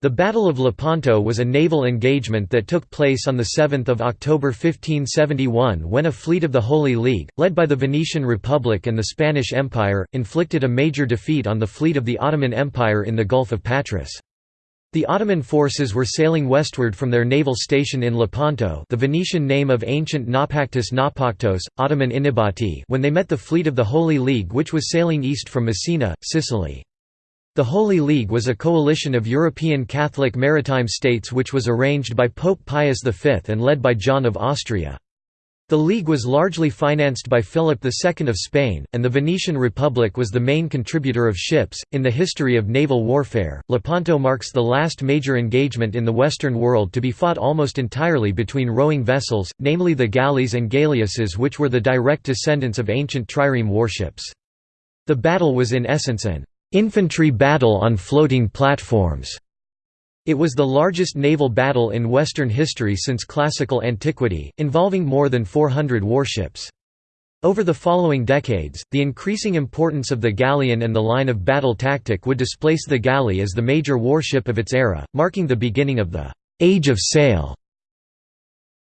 The Battle of Lepanto was a naval engagement that took place on 7 October 1571 when a fleet of the Holy League, led by the Venetian Republic and the Spanish Empire, inflicted a major defeat on the fleet of the Ottoman Empire in the Gulf of Patras. The Ottoman forces were sailing westward from their naval station in Lepanto the Venetian name of ancient Naupactus Naupactos, Ottoman Inabati when they met the fleet of the Holy League which was sailing east from Messina, Sicily. The Holy League was a coalition of European Catholic maritime states which was arranged by Pope Pius V and led by John of Austria. The League was largely financed by Philip II of Spain, and the Venetian Republic was the main contributor of ships. In the history of naval warfare, Lepanto marks the last major engagement in the Western world to be fought almost entirely between rowing vessels, namely the galleys and galleasses, which were the direct descendants of ancient trireme warships. The battle was in essence an infantry battle on floating platforms. It was the largest naval battle in Western history since classical antiquity, involving more than 400 warships. Over the following decades, the increasing importance of the galleon and the line of battle tactic would displace the galley as the major warship of its era, marking the beginning of the «Age of Sail»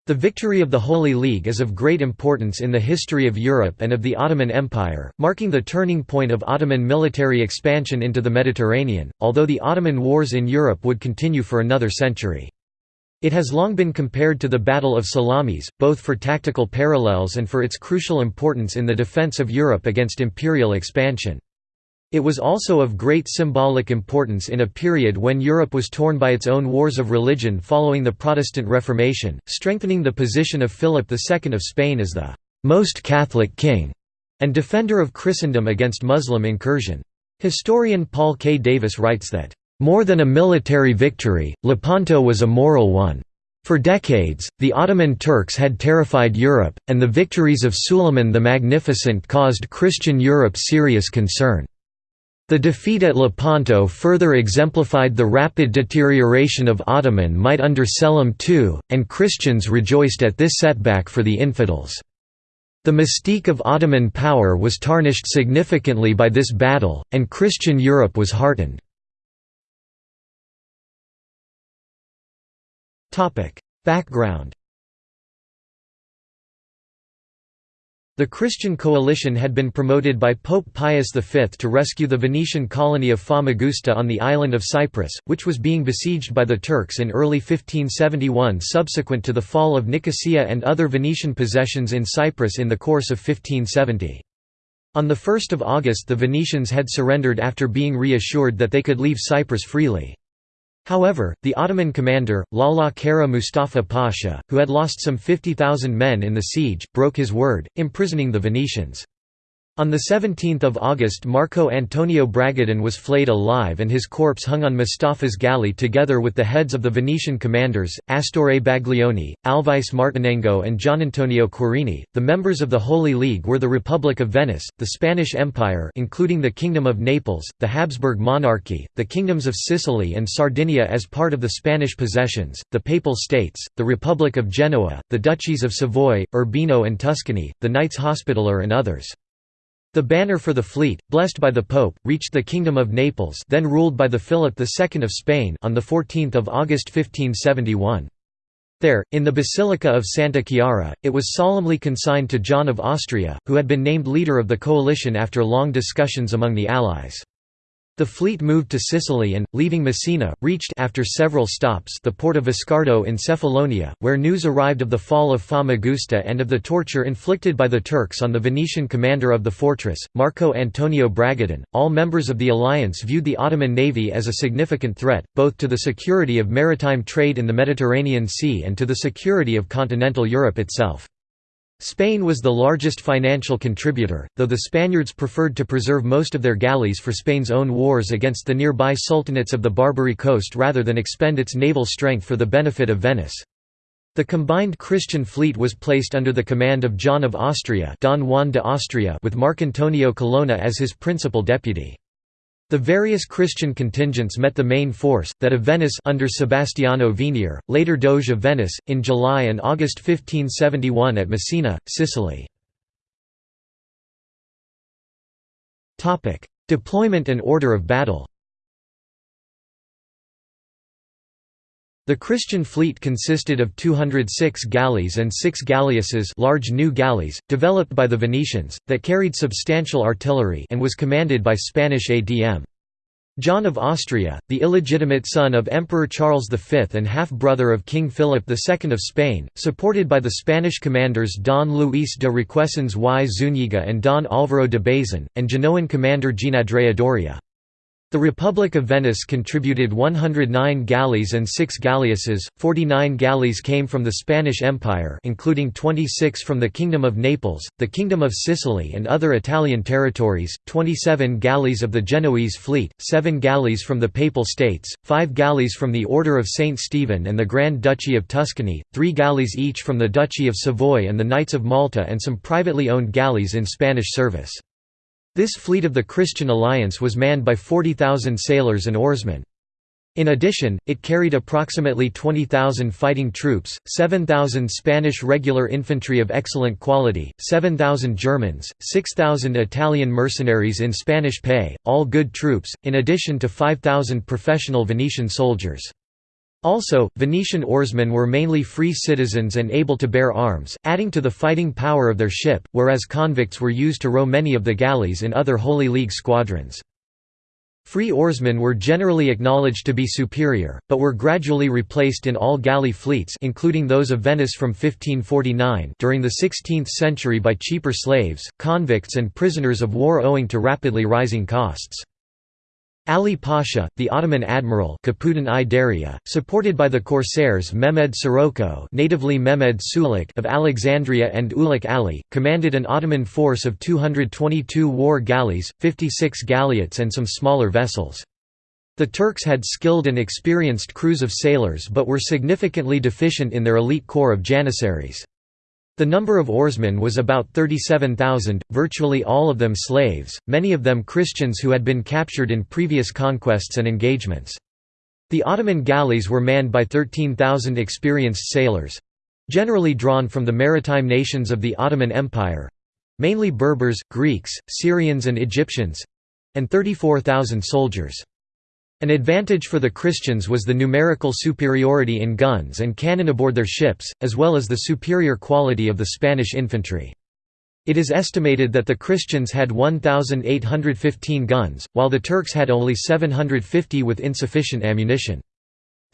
The victory of the Holy League is of great importance in the history of Europe and of the Ottoman Empire, marking the turning point of Ottoman military expansion into the Mediterranean, although the Ottoman wars in Europe would continue for another century. It has long been compared to the Battle of Salamis, both for tactical parallels and for its crucial importance in the defense of Europe against imperial expansion. It was also of great symbolic importance in a period when Europe was torn by its own wars of religion following the Protestant Reformation, strengthening the position of Philip II of Spain as the «most Catholic king» and defender of Christendom against Muslim incursion. Historian Paul K. Davis writes that, "...more than a military victory, Lepanto was a moral one." For decades, the Ottoman Turks had terrified Europe, and the victories of Suleiman the Magnificent caused Christian Europe serious concern. The defeat at Lepanto further exemplified the rapid deterioration of Ottoman might under Selim II, and Christians rejoiced at this setback for the infidels. The mystique of Ottoman power was tarnished significantly by this battle, and Christian Europe was heartened. Background The Christian coalition had been promoted by Pope Pius V to rescue the Venetian colony of Famagusta on the island of Cyprus, which was being besieged by the Turks in early 1571 subsequent to the fall of Nicosia and other Venetian possessions in Cyprus in the course of 1570. On 1 August the Venetians had surrendered after being reassured that they could leave Cyprus freely. However, the Ottoman commander, Lala Kara Mustafa Pasha, who had lost some 50,000 men in the siege, broke his word, imprisoning the Venetians. On 17 August Marco Antonio Bragadin was flayed alive and his corpse hung on Mustafa's galley together with the heads of the Venetian commanders, Astore Baglioni, Alvise Martinengo and Gianantonio Querini. The members of the Holy League were the Republic of Venice, the Spanish Empire including the Kingdom of Naples, the Habsburg monarchy, the kingdoms of Sicily and Sardinia as part of the Spanish possessions, the Papal States, the Republic of Genoa, the Duchies of Savoy, Urbino and Tuscany, the Knights Hospitaller and others. The banner for the fleet, blessed by the Pope, reached the Kingdom of Naples then ruled by the Philip II of Spain on 14 August 1571. There, in the Basilica of Santa Chiara, it was solemnly consigned to John of Austria, who had been named leader of the coalition after long discussions among the allies. The fleet moved to Sicily and, leaving Messina, reached after several stops the port of Viscardo in Cephalonia, where news arrived of the fall of Famagusta and of the torture inflicted by the Turks on the Venetian commander of the fortress, Marco Antonio Bragadin. All members of the alliance viewed the Ottoman navy as a significant threat, both to the security of maritime trade in the Mediterranean Sea and to the security of continental Europe itself. Spain was the largest financial contributor, though the Spaniards preferred to preserve most of their galleys for Spain's own wars against the nearby sultanates of the Barbary coast rather than expend its naval strength for the benefit of Venice. The combined Christian fleet was placed under the command of John of Austria, Don Juan de Austria with Marcantonio Colonna as his principal deputy. The various Christian contingents met the main force, that of Venice under Sebastiano Venier, later Doge of Venice, in July and August 1571 at Messina, Sicily. Deployment and order of battle The Christian fleet consisted of 206 galleys and six galleasses large new galleys, developed by the Venetians, that carried substantial artillery and was commanded by Spanish ADM. John of Austria, the illegitimate son of Emperor Charles V and half-brother of King Philip II of Spain, supported by the Spanish commanders Don Luis de Requesens y Zúñiga and Don Álvaro de Bazan, and Genoan commander Gianandrea Doria. The Republic of Venice contributed 109 galleys and 6 galleasses, 49 galleys came from the Spanish Empire including 26 from the Kingdom of Naples, the Kingdom of Sicily and other Italian territories, 27 galleys of the Genoese fleet, 7 galleys from the Papal States, 5 galleys from the Order of St. Stephen and the Grand Duchy of Tuscany, 3 galleys each from the Duchy of Savoy and the Knights of Malta and some privately owned galleys in Spanish service. This fleet of the Christian alliance was manned by 40,000 sailors and oarsmen. In addition, it carried approximately 20,000 fighting troops, 7,000 Spanish regular infantry of excellent quality, 7,000 Germans, 6,000 Italian mercenaries in Spanish pay, all good troops, in addition to 5,000 professional Venetian soldiers. Also, Venetian oarsmen were mainly free citizens and able to bear arms, adding to the fighting power of their ship, whereas convicts were used to row many of the galleys in other Holy League squadrons. Free oarsmen were generally acknowledged to be superior, but were gradually replaced in all galley fleets including those of Venice from 1549 during the 16th century by cheaper slaves, convicts and prisoners of war owing to rapidly rising costs. Ali Pasha, the Ottoman admiral supported by the corsairs Mehmed Sirocco natively Mehmed Sulik of Alexandria and Uluç Ali, commanded an Ottoman force of 222 war galleys, 56 galleots and some smaller vessels. The Turks had skilled and experienced crews of sailors but were significantly deficient in their elite corps of janissaries. The number of oarsmen was about 37,000, virtually all of them slaves, many of them Christians who had been captured in previous conquests and engagements. The Ottoman galleys were manned by 13,000 experienced sailors—generally drawn from the maritime nations of the Ottoman Empire—mainly Berbers, Greeks, Syrians and Egyptians—and 34,000 soldiers. An advantage for the Christians was the numerical superiority in guns and cannon aboard their ships, as well as the superior quality of the Spanish infantry. It is estimated that the Christians had 1,815 guns, while the Turks had only 750 with insufficient ammunition.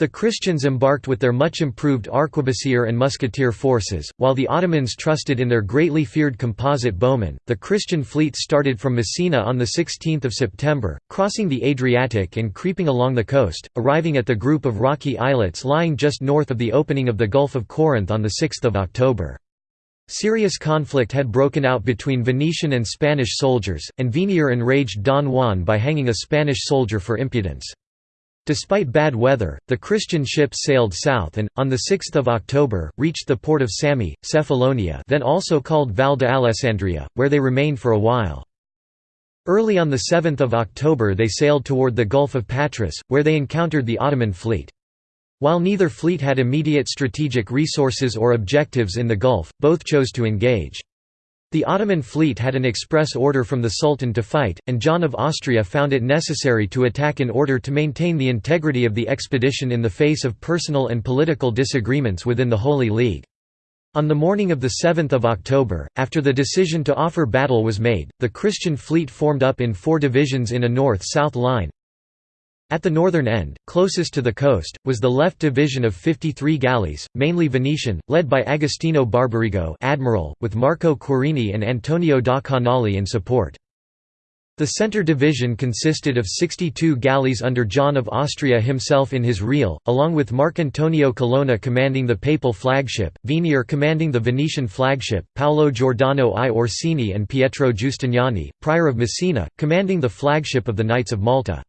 The Christians embarked with their much improved arquebusier and musketeer forces, while the Ottomans trusted in their greatly feared composite bowmen. The Christian fleet started from Messina on the 16th of September, crossing the Adriatic and creeping along the coast, arriving at the group of rocky islets lying just north of the opening of the Gulf of Corinth on the 6th of October. Serious conflict had broken out between Venetian and Spanish soldiers, and Venier enraged Don Juan by hanging a Spanish soldier for impudence. Despite bad weather, the Christian ships sailed south and, on 6 October, reached the port of Sami, Cephalonia then also called Val de Alessandria, where they remained for a while. Early on 7 October they sailed toward the Gulf of Patras, where they encountered the Ottoman fleet. While neither fleet had immediate strategic resources or objectives in the Gulf, both chose to engage. The Ottoman fleet had an express order from the Sultan to fight, and John of Austria found it necessary to attack in order to maintain the integrity of the expedition in the face of personal and political disagreements within the Holy League. On the morning of 7 October, after the decision to offer battle was made, the Christian fleet formed up in four divisions in a north-south line, at the northern end, closest to the coast, was the left division of 53 galleys, mainly Venetian, led by Agostino Barbarigo admiral, with Marco Querini and Antonio da Canali in support. The centre division consisted of 62 galleys under John of Austria himself in his real, along with Marcantonio Colonna commanding the papal flagship, Venier commanding the Venetian flagship, Paolo Giordano I Orsini and Pietro Giustiniani, prior of Messina, commanding the flagship of the Knights of Malta.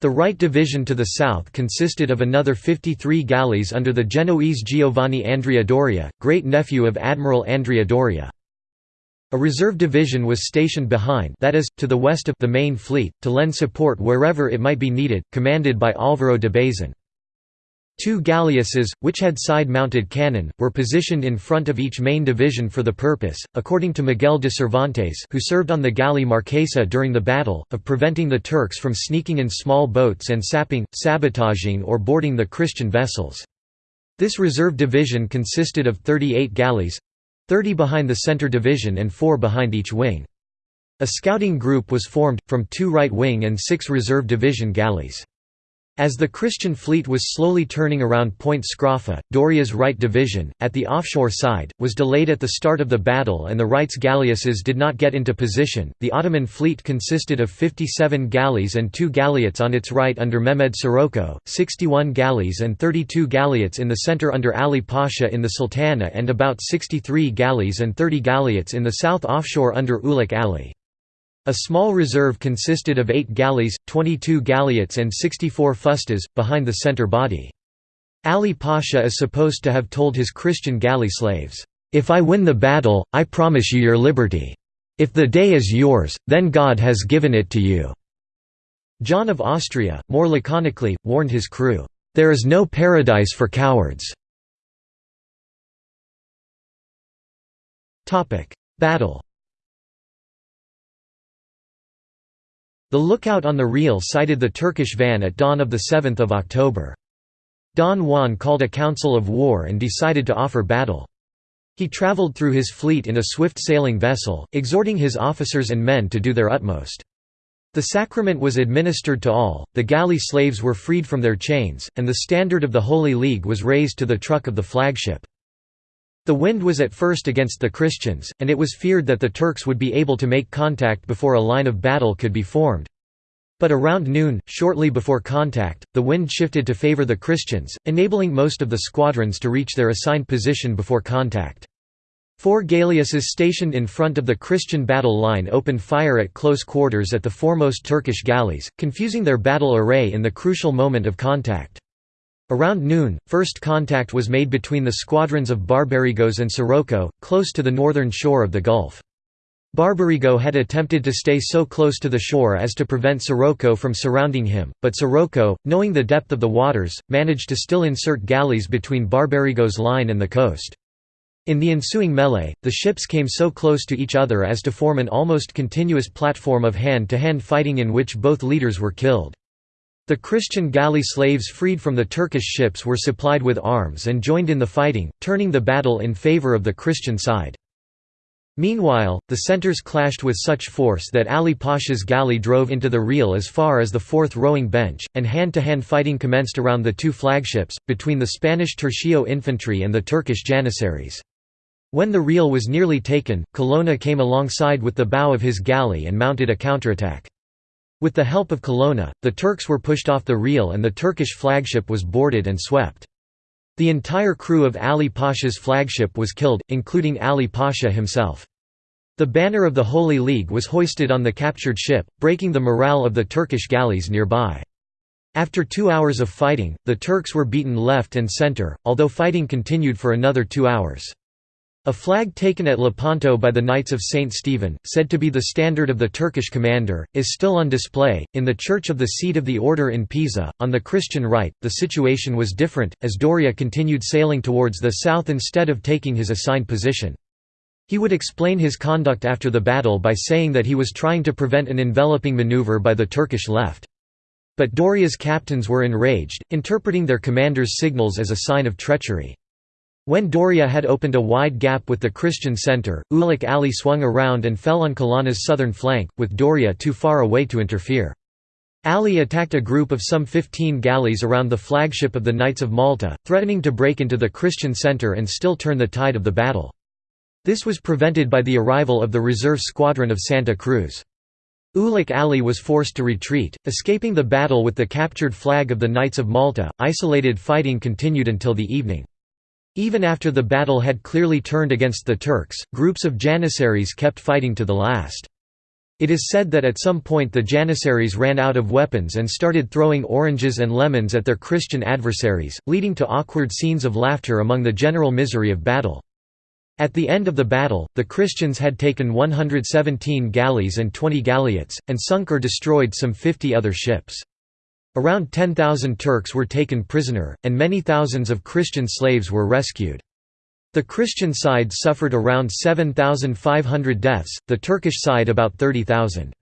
The right division to the south consisted of another 53 galleys under the Genoese Giovanni Andrea Doria, great-nephew of Admiral Andrea Doria. A reserve division was stationed behind that is, to the west of the main fleet, to lend support wherever it might be needed, commanded by Álvaro de Bazan. Two galleasses, which had side-mounted cannon, were positioned in front of each main division for the purpose, according to Miguel de Cervantes who served on the galley Marquesa during the battle, of preventing the Turks from sneaking in small boats and sapping, sabotaging or boarding the Christian vessels. This reserve division consisted of 38 galleys—30 behind the center division and 4 behind each wing. A scouting group was formed, from two right wing and six reserve division galleys. As the Christian fleet was slowly turning around Point Scroffa, Doria's right division, at the offshore side, was delayed at the start of the battle and the right's galleasses did not get into position. The Ottoman fleet consisted of 57 galleys and two galleots on its right under Mehmed Sirocco, 61 galleys and 32 galleots in the center under Ali Pasha in the Sultana and about 63 galleys and 30 galleots in the south offshore under Uluç Ali. A small reserve consisted of eight galleys, 22 galleots and 64 fustas, behind the center body. Ali Pasha is supposed to have told his Christian galley slaves, "'If I win the battle, I promise you your liberty. If the day is yours, then God has given it to you." John of Austria, more laconically, warned his crew, "'There is no paradise for cowards." Battle The lookout on the Real sighted the Turkish van at dawn of 7 October. Don Juan called a council of war and decided to offer battle. He traveled through his fleet in a swift sailing vessel, exhorting his officers and men to do their utmost. The sacrament was administered to all, the galley slaves were freed from their chains, and the standard of the Holy League was raised to the truck of the flagship. The wind was at first against the Christians, and it was feared that the Turks would be able to make contact before a line of battle could be formed. But around noon, shortly before contact, the wind shifted to favor the Christians, enabling most of the squadrons to reach their assigned position before contact. Four galleasses stationed in front of the Christian battle line opened fire at close quarters at the foremost Turkish galleys, confusing their battle array in the crucial moment of contact. Around noon, first contact was made between the squadrons of Barbarigos and Sirocco, close to the northern shore of the Gulf. Barbarigo had attempted to stay so close to the shore as to prevent Sirocco from surrounding him, but Sirocco, knowing the depth of the waters, managed to still insert galleys between Barbarigo's line and the coast. In the ensuing melee, the ships came so close to each other as to form an almost continuous platform of hand-to-hand -hand fighting in which both leaders were killed. The Christian galley slaves freed from the Turkish ships were supplied with arms and joined in the fighting, turning the battle in favor of the Christian side. Meanwhile, the centers clashed with such force that Ali Pasha's galley drove into the Real as far as the fourth rowing bench, and hand-to-hand -hand fighting commenced around the two flagships, between the Spanish Tercio infantry and the Turkish janissaries. When the Real was nearly taken, Colonna came alongside with the bow of his galley and mounted a counterattack. With the help of Colonna, the Turks were pushed off the Real and the Turkish flagship was boarded and swept. The entire crew of Ali Pasha's flagship was killed, including Ali Pasha himself. The banner of the Holy League was hoisted on the captured ship, breaking the morale of the Turkish galleys nearby. After two hours of fighting, the Turks were beaten left and center, although fighting continued for another two hours. A flag taken at Lepanto by the Knights of St. Stephen, said to be the standard of the Turkish commander, is still on display. In the church of the seat of the order in Pisa, on the Christian right, the situation was different, as Doria continued sailing towards the south instead of taking his assigned position. He would explain his conduct after the battle by saying that he was trying to prevent an enveloping maneuver by the Turkish left. But Doria's captains were enraged, interpreting their commander's signals as a sign of treachery. When Doria had opened a wide gap with the Christian center, Uluç Ali swung around and fell on Colonna's southern flank, with Doria too far away to interfere. Ali attacked a group of some 15 galleys around the flagship of the Knights of Malta, threatening to break into the Christian center and still turn the tide of the battle. This was prevented by the arrival of the reserve squadron of Santa Cruz. Uluç Ali was forced to retreat, escaping the battle with the captured flag of the Knights of Malta. Isolated fighting continued until the evening. Even after the battle had clearly turned against the Turks, groups of Janissaries kept fighting to the last. It is said that at some point the Janissaries ran out of weapons and started throwing oranges and lemons at their Christian adversaries, leading to awkward scenes of laughter among the general misery of battle. At the end of the battle, the Christians had taken 117 galleys and 20 galleots, and sunk or destroyed some 50 other ships. Around 10,000 Turks were taken prisoner, and many thousands of Christian slaves were rescued. The Christian side suffered around 7,500 deaths, the Turkish side about 30,000.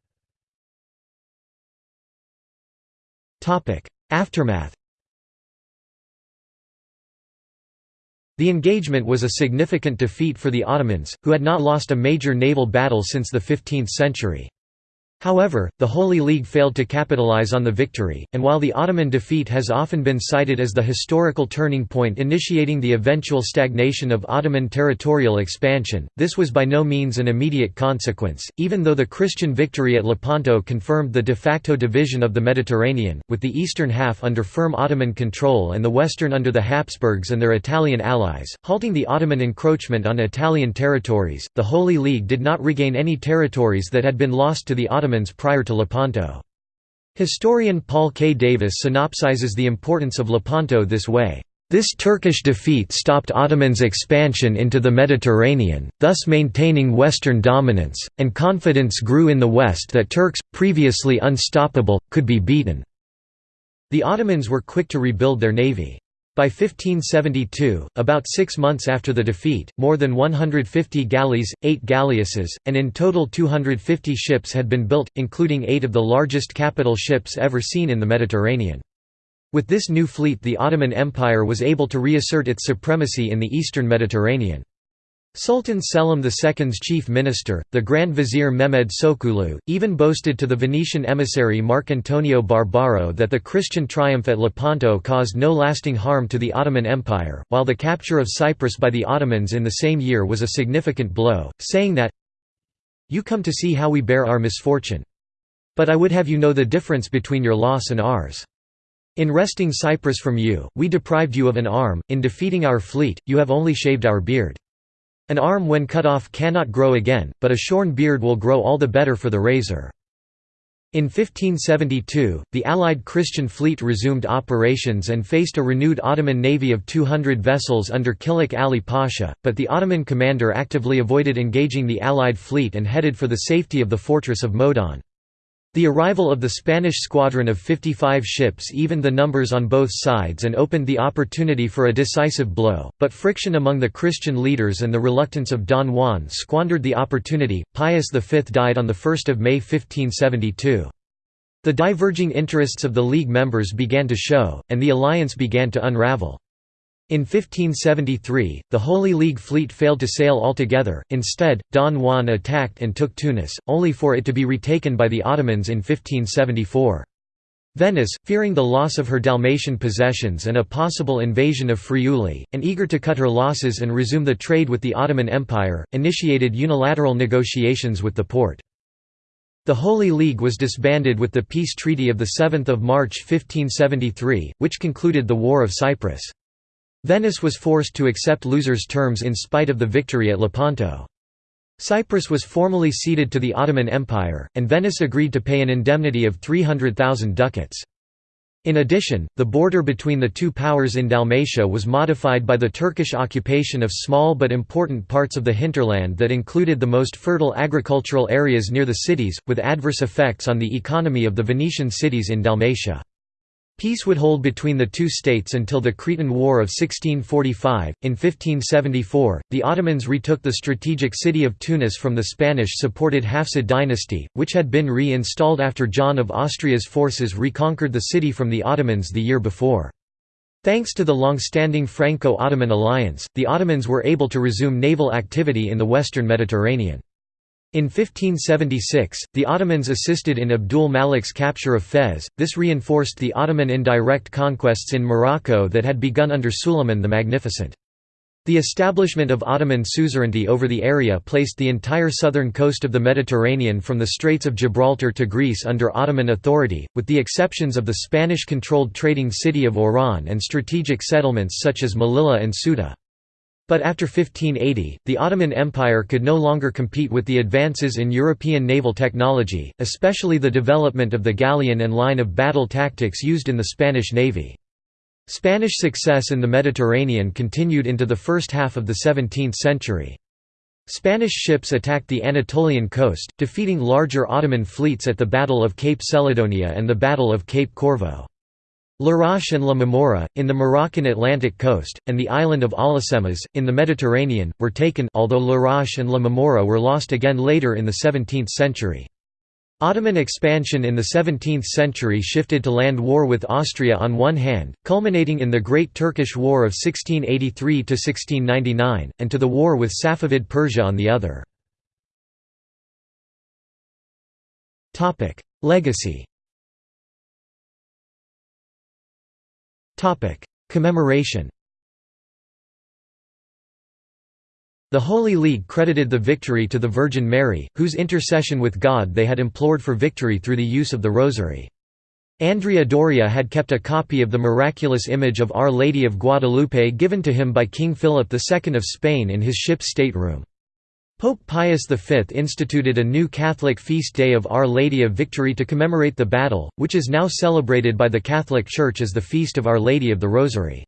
Aftermath The engagement was a significant defeat for the Ottomans, who had not lost a major naval battle since the 15th century. However, the Holy League failed to capitalize on the victory, and while the Ottoman defeat has often been cited as the historical turning point initiating the eventual stagnation of Ottoman territorial expansion, this was by no means an immediate consequence, even though the Christian victory at Lepanto confirmed the de facto division of the Mediterranean, with the eastern half under firm Ottoman control and the western under the Habsburgs and their Italian allies, halting the Ottoman encroachment on Italian territories. The Holy League did not regain any territories that had been lost to the Ottomans Ottomans prior to Lepanto. Historian Paul K. Davis synopsizes the importance of Lepanto this way. This Turkish defeat stopped Ottoman's expansion into the Mediterranean, thus maintaining Western dominance, and confidence grew in the West that Turks, previously unstoppable, could be beaten. The Ottomans were quick to rebuild their navy. By 1572, about six months after the defeat, more than 150 galleys, eight galleasses, and in total 250 ships had been built, including eight of the largest capital ships ever seen in the Mediterranean. With this new fleet the Ottoman Empire was able to reassert its supremacy in the eastern Mediterranean. Sultan Selim II's chief minister, the Grand Vizier Mehmed Sokollu, even boasted to the Venetian emissary Marcantonio Barbaro that the Christian triumph at Lepanto caused no lasting harm to the Ottoman Empire, while the capture of Cyprus by the Ottomans in the same year was a significant blow, saying that, You come to see how we bear our misfortune. But I would have you know the difference between your loss and ours. In wresting Cyprus from you, we deprived you of an arm, in defeating our fleet, you have only shaved our beard. An arm when cut off cannot grow again, but a shorn beard will grow all the better for the razor. In 1572, the Allied Christian fleet resumed operations and faced a renewed Ottoman navy of 200 vessels under Kılıç Ali Pasha, but the Ottoman commander actively avoided engaging the Allied fleet and headed for the safety of the fortress of Modon. The arrival of the Spanish squadron of 55 ships evened the numbers on both sides and opened the opportunity for a decisive blow, but friction among the Christian leaders and the reluctance of Don Juan squandered the opportunity. Pius V died on 1 May 1572. The diverging interests of the League members began to show, and the alliance began to unravel. In 1573, the Holy League fleet failed to sail altogether, instead, Don Juan attacked and took Tunis, only for it to be retaken by the Ottomans in 1574. Venice, fearing the loss of her Dalmatian possessions and a possible invasion of Friuli, and eager to cut her losses and resume the trade with the Ottoman Empire, initiated unilateral negotiations with the Porte. The Holy League was disbanded with the peace treaty of 7 March 1573, which concluded the War of Cyprus. Venice was forced to accept losers' terms in spite of the victory at Lepanto. Cyprus was formally ceded to the Ottoman Empire, and Venice agreed to pay an indemnity of 300,000 ducats. In addition, the border between the two powers in Dalmatia was modified by the Turkish occupation of small but important parts of the hinterland that included the most fertile agricultural areas near the cities, with adverse effects on the economy of the Venetian cities in Dalmatia. Peace would hold between the two states until the Cretan War of 1645. In 1574, the Ottomans retook the strategic city of Tunis from the Spanish supported Hafsid dynasty, which had been re installed after John of Austria's forces reconquered the city from the Ottomans the year before. Thanks to the long-standing Franco-Ottoman alliance, the Ottomans were able to resume naval activity in the western Mediterranean. In 1576, the Ottomans assisted in Abdul Malik's capture of Fez, this reinforced the Ottoman indirect conquests in Morocco that had begun under Suleiman the Magnificent. The establishment of Ottoman suzerainty over the area placed the entire southern coast of the Mediterranean from the Straits of Gibraltar to Greece under Ottoman authority, with the exceptions of the Spanish-controlled trading city of Oran and strategic settlements such as Melilla and Ceuta. But after 1580, the Ottoman Empire could no longer compete with the advances in European naval technology, especially the development of the galleon and line of battle tactics used in the Spanish Navy. Spanish success in the Mediterranean continued into the first half of the 17th century. Spanish ships attacked the Anatolian coast, defeating larger Ottoman fleets at the Battle of Cape Celidonia and the Battle of Cape Corvo. Larache and La Marmora, in the Moroccan Atlantic coast, and the island of Alhucemas, in the Mediterranean, were taken although Larache and La Marmora were lost again later in the 17th century. Ottoman expansion in the 17th century shifted to land war with Austria on one hand, culminating in the Great Turkish War of 1683–1699, and to the war with Safavid Persia on the other. Legacy Commemoration The Holy League credited the victory to the Virgin Mary, whose intercession with God they had implored for victory through the use of the Rosary. Andrea Doria had kept a copy of the miraculous image of Our Lady of Guadalupe given to him by King Philip II of Spain in his ship's stateroom. Pope Pius V instituted a new Catholic feast day of Our Lady of Victory to commemorate the battle, which is now celebrated by the Catholic Church as the Feast of Our Lady of the Rosary.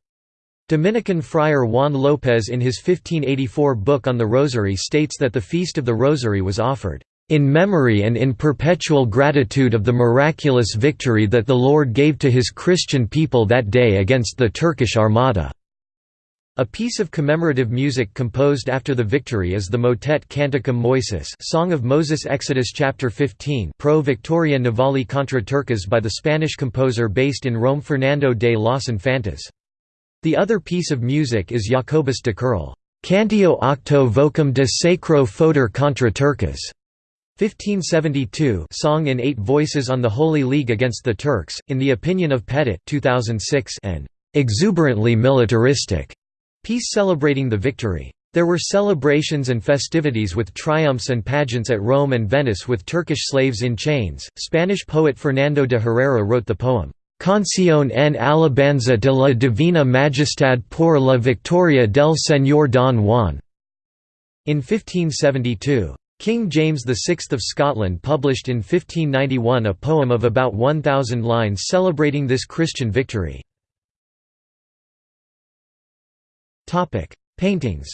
Dominican friar Juan López in his 1584 book on the Rosary states that the Feast of the Rosary was offered, "...in memory and in perpetual gratitude of the miraculous victory that the Lord gave to his Christian people that day against the Turkish Armada." A piece of commemorative music composed after the victory is the motet Canticum Moysis Song of Moses Exodus chapter 15 Pro Victoria Navali contra Turcas by the Spanish composer based in Rome Fernando de los Infantes. The other piece of music is Jacobus de Kerle, Cantio octo vocum de sacro foder contra Turcas. 1572 song in eight voices on the Holy League against the Turks, in the opinion of Pettit 2006 an exuberantly militaristic Piece celebrating the victory. There were celebrations and festivities with triumphs and pageants at Rome and Venice with Turkish slaves in chains. Spanish poet Fernando de Herrera wrote the poem, Canción en alabanza de la Divina Majestad por la Victoria del Señor Don Juan. In 1572. King James VI of Scotland published in 1591 a poem of about 1,000 lines celebrating this Christian victory. Topic: Paintings.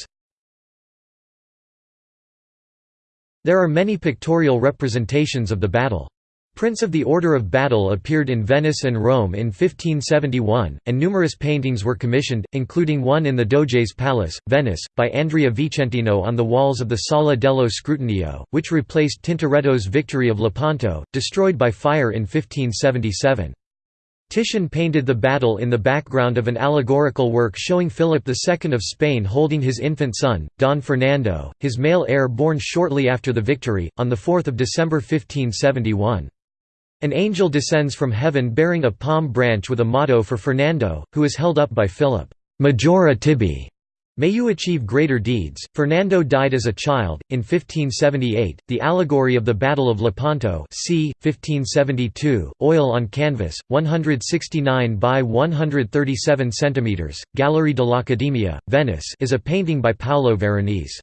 There are many pictorial representations of the battle. Prints of the Order of Battle appeared in Venice and Rome in 1571, and numerous paintings were commissioned, including one in the Doge's Palace, Venice, by Andrea Vicentino on the walls of the Sala dello Scrutinio, which replaced Tintoretto's Victory of Lepanto, destroyed by fire in 1577. Titian painted the battle in the background of an allegorical work showing Philip II of Spain holding his infant son, Don Fernando, his male heir born shortly after the victory, on 4 December 1571. An angel descends from heaven bearing a palm branch with a motto for Fernando, who is held up by Philip, Majora tibi, May you achieve greater deeds. Fernando died as a child. In 1578, the allegory of the Battle of Lepanto, c. 1572, oil on canvas, 169 by 137 cm, Gallery dell'Accademia, Venice, is a painting by Paolo Veronese.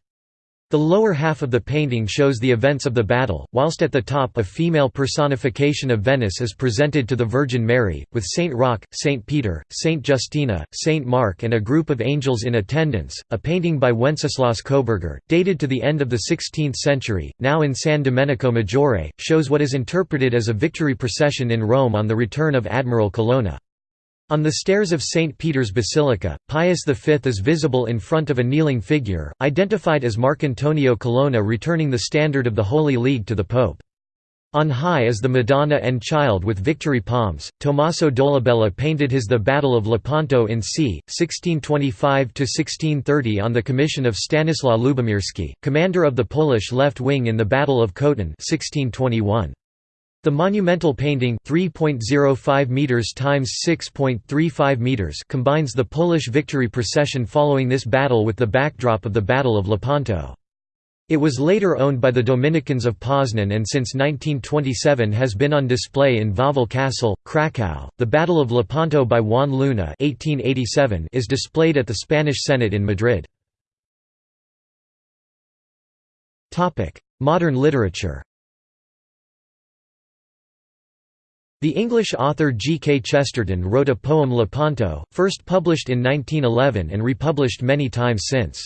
The lower half of the painting shows the events of the battle, whilst at the top a female personification of Venice is presented to the Virgin Mary, with Saint Roch, Saint Peter, Saint Justina, Saint Mark and a group of angels in attendance. A painting by Wenceslaus Koberger, dated to the end of the 16th century, now in San Domenico Maggiore, shows what is interpreted as a victory procession in Rome on the return of Admiral Colonna. On the stairs of St. Peter's Basilica, Pius V is visible in front of a kneeling figure, identified as Marcantonio Colonna returning the standard of the Holy League to the Pope. On high is the Madonna and Child with victory palms. Tommaso Dolabella painted his The Battle of Lepanto in c. 1625–1630 on the commission of Stanislaw Lubomirski, commander of the Polish left wing in the Battle of Khotin 1621. The monumental painting 3.05 meters times 6.35 meters combines the Polish victory procession following this battle with the backdrop of the Battle of Lepanto. It was later owned by the Dominicans of Poznan and since 1927 has been on display in Wawel Castle, Krakow. The Battle of Lepanto by Juan Luna (1887) is displayed at the Spanish Senate in Madrid. Topic: Modern literature. The English author G. K. Chesterton wrote a poem Lepanto, first published in 1911 and republished many times since.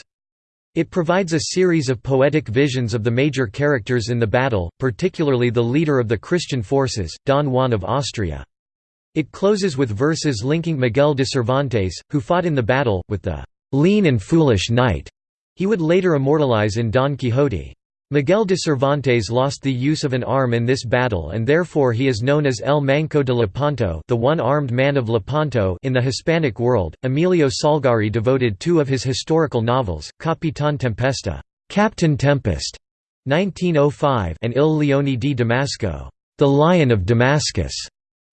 It provides a series of poetic visions of the major characters in the battle, particularly the leader of the Christian forces, Don Juan of Austria. It closes with verses linking Miguel de Cervantes, who fought in the battle, with the "...lean and foolish knight", he would later immortalize in Don Quixote. Miguel de Cervantes lost the use of an arm in this battle and therefore he is known as El Manco de Lepanto the one-armed man of Lepanto in the Hispanic world. Emilio Salgari devoted two of his historical novels, Capitán Tempesta Captain Tempest, 1905 and Il Leone di Damasco The Lion of Damascus,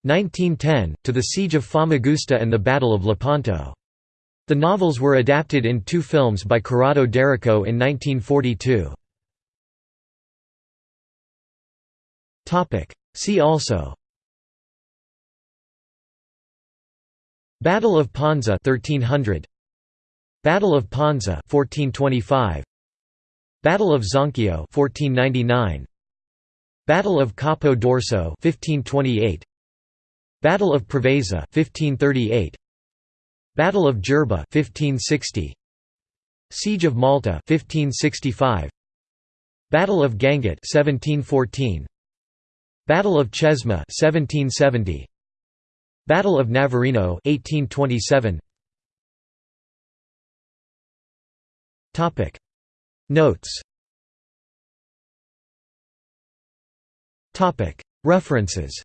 1910, to the Siege of Famagusta and the Battle of Lepanto. The novels were adapted in two films by Corrado D'Errico in 1942. See also. Battle of Ponza 1300 Battle of Ponza 1425 Battle of Zonchio 1499 Battle of Capo d'Orso 1528 Battle of Preveza 1538 Battle of Jerba 1560 Siege of Malta 1565 Battle of Gangut 1714 Battle of Chesma 1770 Battle of Navarino 1827 Topic. Notes. Topic. References.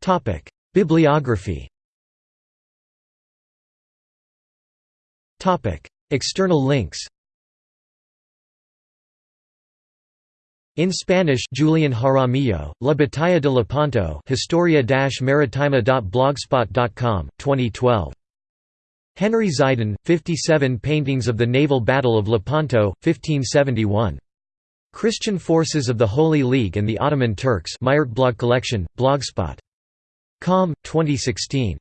Topic. Bibliography. Topic. External links In Spanish Julian Jaramillo, La Batalla de Lepanto Historia-Maritima.blogspot.com, 2012. Henry Ziden, 57 Paintings of the Naval Battle of Lepanto, 1571. Christian Forces of the Holy League and the Ottoman Turks Blog Collection, Blogspot. Com, 2016.